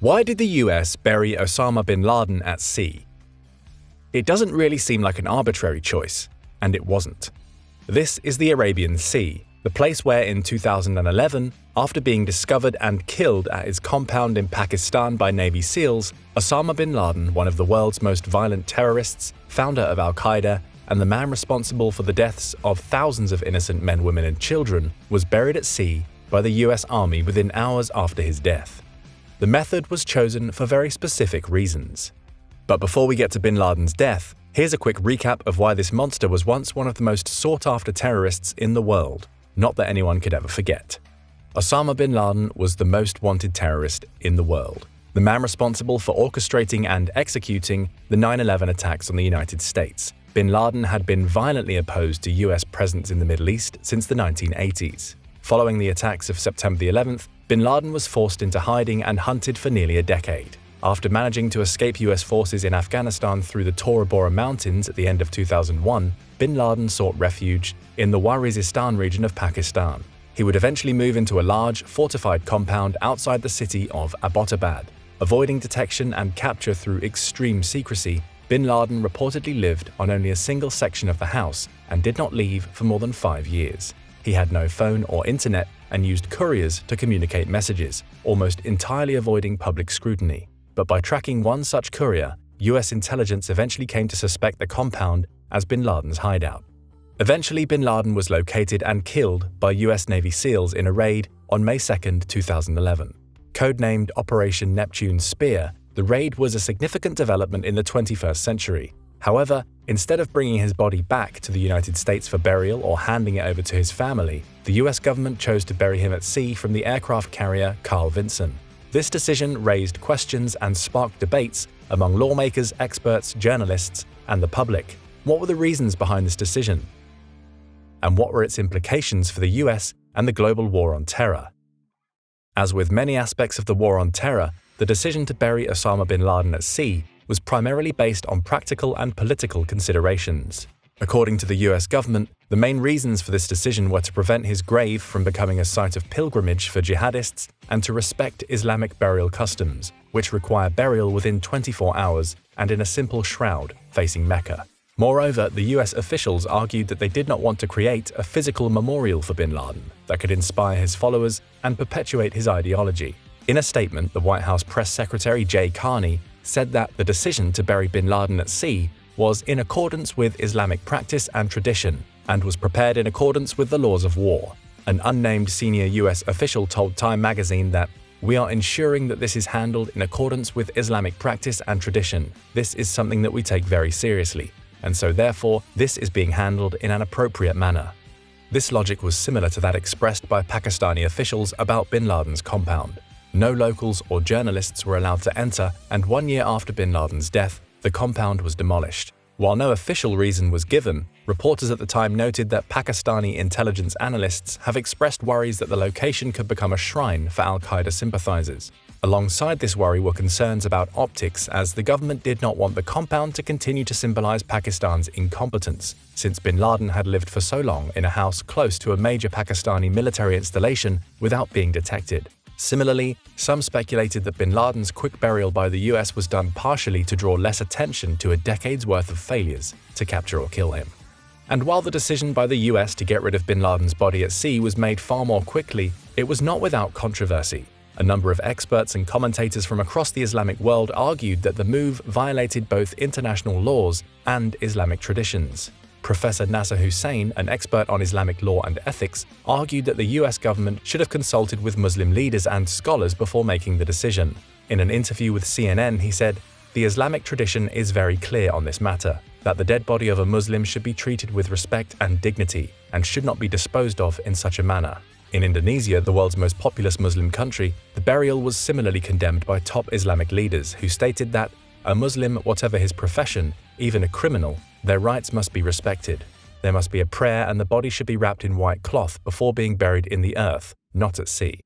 Why did the US bury Osama bin Laden at sea? It doesn't really seem like an arbitrary choice, and it wasn't. This is the Arabian Sea, the place where in 2011, after being discovered and killed at his compound in Pakistan by Navy SEALs, Osama bin Laden, one of the world's most violent terrorists, founder of Al Qaeda, and the man responsible for the deaths of thousands of innocent men, women, and children, was buried at sea by the US Army within hours after his death. The method was chosen for very specific reasons. But before we get to bin Laden's death, here's a quick recap of why this monster was once one of the most sought-after terrorists in the world, not that anyone could ever forget. Osama bin Laden was the most wanted terrorist in the world, the man responsible for orchestrating and executing the 9-11 attacks on the United States. Bin Laden had been violently opposed to US presence in the Middle East since the 1980s. Following the attacks of September 11th, bin Laden was forced into hiding and hunted for nearly a decade. After managing to escape US forces in Afghanistan through the Tora Bora Mountains at the end of 2001, bin Laden sought refuge in the Waziristan region of Pakistan. He would eventually move into a large, fortified compound outside the city of Abbottabad. Avoiding detection and capture through extreme secrecy, bin Laden reportedly lived on only a single section of the house and did not leave for more than five years. He had no phone or internet and used couriers to communicate messages, almost entirely avoiding public scrutiny. But by tracking one such courier, US intelligence eventually came to suspect the compound as bin Laden's hideout. Eventually, bin Laden was located and killed by US Navy SEALs in a raid on May 2, 2011. Codenamed Operation Neptune Spear, the raid was a significant development in the 21st century, However, instead of bringing his body back to the United States for burial or handing it over to his family, the US government chose to bury him at sea from the aircraft carrier Carl Vinson. This decision raised questions and sparked debates among lawmakers, experts, journalists, and the public. What were the reasons behind this decision? And what were its implications for the US and the global war on terror? As with many aspects of the war on terror, the decision to bury Osama bin Laden at sea was primarily based on practical and political considerations. According to the US government, the main reasons for this decision were to prevent his grave from becoming a site of pilgrimage for jihadists and to respect Islamic burial customs, which require burial within 24 hours and in a simple shroud facing Mecca. Moreover, the US officials argued that they did not want to create a physical memorial for bin Laden that could inspire his followers and perpetuate his ideology. In a statement, the White House press secretary Jay Carney said that the decision to bury bin Laden at sea was in accordance with Islamic practice and tradition and was prepared in accordance with the laws of war. An unnamed senior US official told Time magazine that we are ensuring that this is handled in accordance with Islamic practice and tradition. This is something that we take very seriously, and so therefore this is being handled in an appropriate manner. This logic was similar to that expressed by Pakistani officials about bin Laden's compound. No locals or journalists were allowed to enter, and one year after bin Laden's death, the compound was demolished. While no official reason was given, reporters at the time noted that Pakistani intelligence analysts have expressed worries that the location could become a shrine for al-Qaeda sympathizers. Alongside this worry were concerns about optics as the government did not want the compound to continue to symbolize Pakistan's incompetence, since bin Laden had lived for so long in a house close to a major Pakistani military installation without being detected. Similarly, some speculated that bin Laden's quick burial by the US was done partially to draw less attention to a decade's worth of failures to capture or kill him. And while the decision by the US to get rid of bin Laden's body at sea was made far more quickly, it was not without controversy. A number of experts and commentators from across the Islamic world argued that the move violated both international laws and Islamic traditions. Professor Nasser Hussein, an expert on Islamic law and ethics, argued that the US government should have consulted with Muslim leaders and scholars before making the decision. In an interview with CNN, he said, The Islamic tradition is very clear on this matter, that the dead body of a Muslim should be treated with respect and dignity, and should not be disposed of in such a manner. In Indonesia, the world's most populous Muslim country, the burial was similarly condemned by top Islamic leaders who stated that a Muslim, whatever his profession, even a criminal, their rights must be respected. There must be a prayer and the body should be wrapped in white cloth before being buried in the earth, not at sea.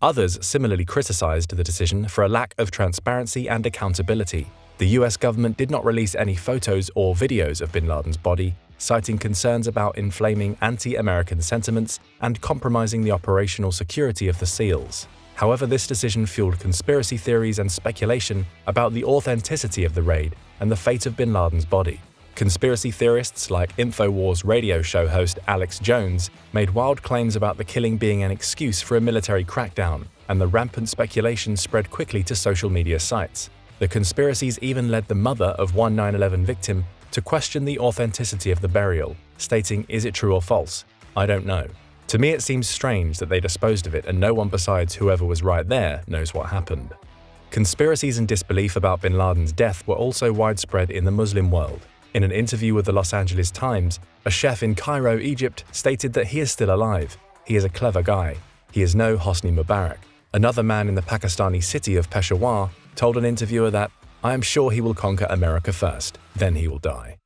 Others similarly criticized the decision for a lack of transparency and accountability. The US government did not release any photos or videos of bin Laden's body, citing concerns about inflaming anti-American sentiments and compromising the operational security of the SEALs. However, this decision fueled conspiracy theories and speculation about the authenticity of the raid and the fate of bin Laden's body. Conspiracy theorists like InfoWars radio show host Alex Jones made wild claims about the killing being an excuse for a military crackdown, and the rampant speculation spread quickly to social media sites. The conspiracies even led the mother of one 9-11 victim to question the authenticity of the burial, stating, is it true or false? I don't know. To me it seems strange that they disposed of it and no one besides whoever was right there knows what happened. Conspiracies and disbelief about bin Laden's death were also widespread in the Muslim world. In an interview with the Los Angeles Times, a chef in Cairo, Egypt, stated that he is still alive. He is a clever guy. He is no Hosni Mubarak. Another man in the Pakistani city of Peshawar told an interviewer that, I am sure he will conquer America first, then he will die.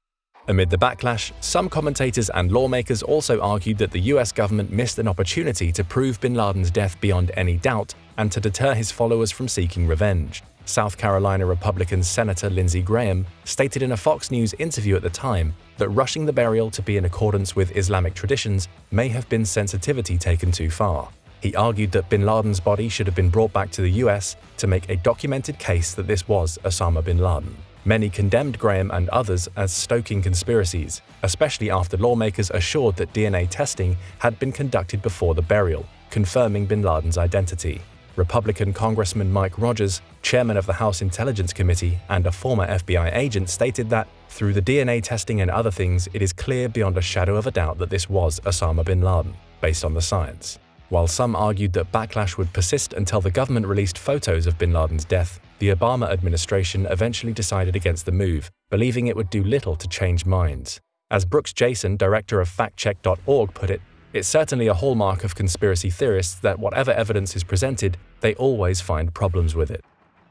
Amid the backlash, some commentators and lawmakers also argued that the US government missed an opportunity to prove bin Laden's death beyond any doubt and to deter his followers from seeking revenge. South Carolina Republican Senator Lindsey Graham stated in a Fox News interview at the time that rushing the burial to be in accordance with Islamic traditions may have been sensitivity taken too far. He argued that bin Laden's body should have been brought back to the US to make a documented case that this was Osama bin Laden. Many condemned Graham and others as stoking conspiracies, especially after lawmakers assured that DNA testing had been conducted before the burial, confirming bin Laden's identity. Republican Congressman Mike Rogers, chairman of the House Intelligence Committee and a former FBI agent, stated that, through the DNA testing and other things, it is clear beyond a shadow of a doubt that this was Osama bin Laden, based on the science. While some argued that backlash would persist until the government released photos of bin Laden's death, the Obama administration eventually decided against the move, believing it would do little to change minds. As Brooks Jackson, director of factcheck.org, put it, it's certainly a hallmark of conspiracy theorists that whatever evidence is presented, they always find problems with it.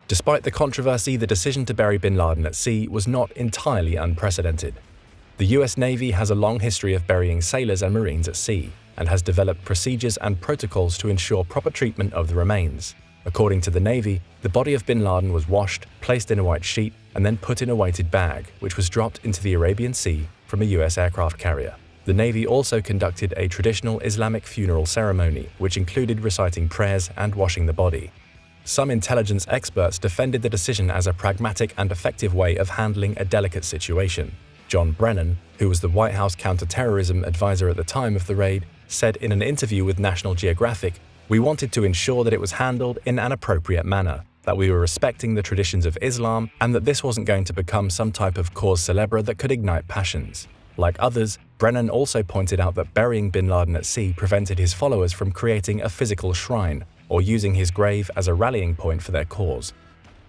Despite the controversy, the decision to bury bin Laden at sea was not entirely unprecedented. The US Navy has a long history of burying sailors and Marines at sea, and has developed procedures and protocols to ensure proper treatment of the remains. According to the Navy, the body of bin Laden was washed, placed in a white sheet, and then put in a weighted bag, which was dropped into the Arabian Sea from a US aircraft carrier. The Navy also conducted a traditional Islamic funeral ceremony, which included reciting prayers and washing the body. Some intelligence experts defended the decision as a pragmatic and effective way of handling a delicate situation. John Brennan, who was the White House counterterrorism advisor at the time of the raid, said in an interview with National Geographic, We wanted to ensure that it was handled in an appropriate manner, that we were respecting the traditions of Islam, and that this wasn't going to become some type of cause celebre that could ignite passions. Like others, Brennan also pointed out that burying bin Laden at sea prevented his followers from creating a physical shrine or using his grave as a rallying point for their cause.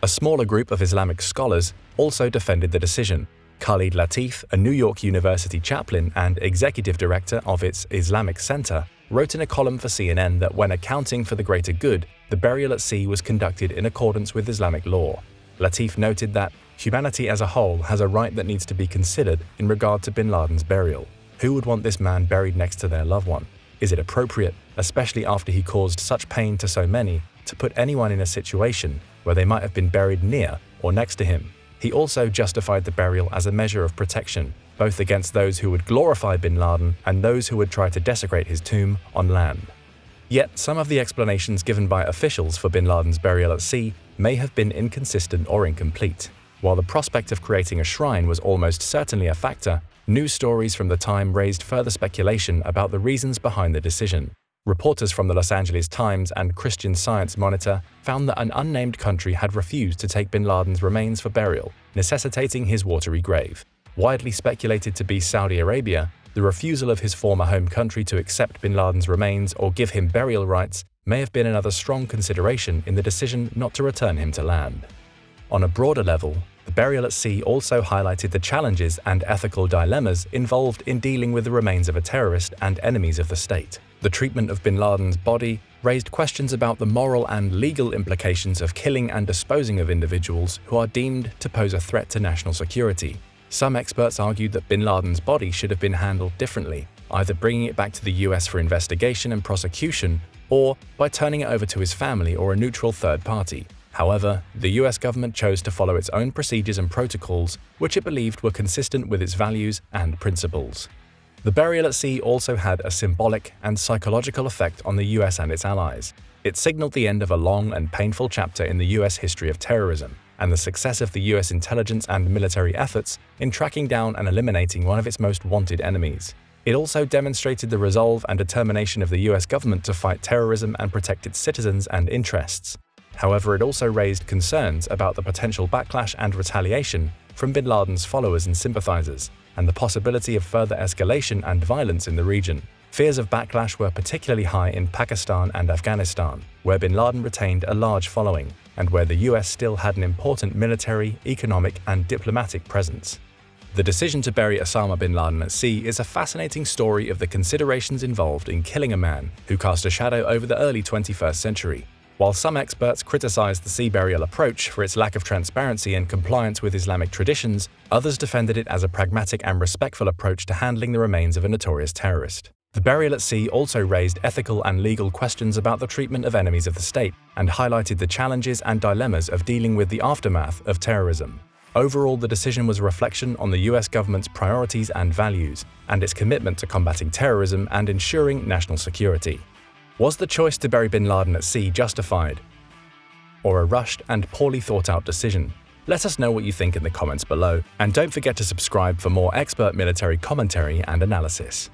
A smaller group of Islamic scholars also defended the decision. Khalid Latif, a New York University chaplain and executive director of its Islamic Center, wrote in a column for CNN that when accounting for the greater good, the burial at sea was conducted in accordance with Islamic law. Latif noted that humanity as a whole has a right that needs to be considered in regard to bin Laden's burial. Who would want this man buried next to their loved one? Is it appropriate, especially after he caused such pain to so many, to put anyone in a situation where they might have been buried near or next to him? He also justified the burial as a measure of protection, both against those who would glorify bin Laden and those who would try to desecrate his tomb on land. Yet, some of the explanations given by officials for bin Laden's burial at sea may have been inconsistent or incomplete. While the prospect of creating a shrine was almost certainly a factor, news stories from the time raised further speculation about the reasons behind the decision. Reporters from the Los Angeles Times and Christian Science Monitor found that an unnamed country had refused to take bin Laden's remains for burial, necessitating his watery grave. Widely speculated to be Saudi Arabia, the refusal of his former home country to accept bin Laden's remains or give him burial rights may have been another strong consideration in the decision not to return him to land. On a broader level, the burial at sea also highlighted the challenges and ethical dilemmas involved in dealing with the remains of a terrorist and enemies of the state. The treatment of bin Laden's body raised questions about the moral and legal implications of killing and disposing of individuals who are deemed to pose a threat to national security. Some experts argued that bin Laden's body should have been handled differently, either bringing it back to the US for investigation and prosecution or by turning it over to his family or a neutral third party. However, the US government chose to follow its own procedures and protocols, which it believed were consistent with its values and principles. The burial at sea also had a symbolic and psychological effect on the US and its allies. It signaled the end of a long and painful chapter in the US history of terrorism and the success of the US intelligence and military efforts in tracking down and eliminating one of its most wanted enemies. It also demonstrated the resolve and determination of the US government to fight terrorism and protect its citizens and interests. However, it also raised concerns about the potential backlash and retaliation from bin Laden's followers and sympathizers, and the possibility of further escalation and violence in the region. Fears of backlash were particularly high in Pakistan and Afghanistan, where bin Laden retained a large following, and where the US still had an important military, economic, and diplomatic presence. The decision to bury Osama bin Laden at sea is a fascinating story of the considerations involved in killing a man who cast a shadow over the early 21st century. While some experts criticized the sea burial approach for its lack of transparency and compliance with Islamic traditions, others defended it as a pragmatic and respectful approach to handling the remains of a notorious terrorist. The burial at sea also raised ethical and legal questions about the treatment of enemies of the state and highlighted the challenges and dilemmas of dealing with the aftermath of terrorism. Overall, the decision was a reflection on the US government's priorities and values, and its commitment to combating terrorism and ensuring national security. Was the choice to bury bin Laden at sea justified? Or a rushed and poorly thought out decision? Let us know what you think in the comments below, and don't forget to subscribe for more expert military commentary and analysis.